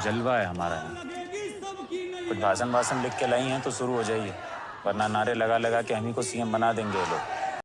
جلوہ ہے ہمارا۔ کچھ بھاشن واسن لکھ کے لائی ہیں تو شروع ہو جائیے ورنہ نعرے لگا لگا کے ہم ہی کو سی ایم بنا دیں گے یہ لوگ۔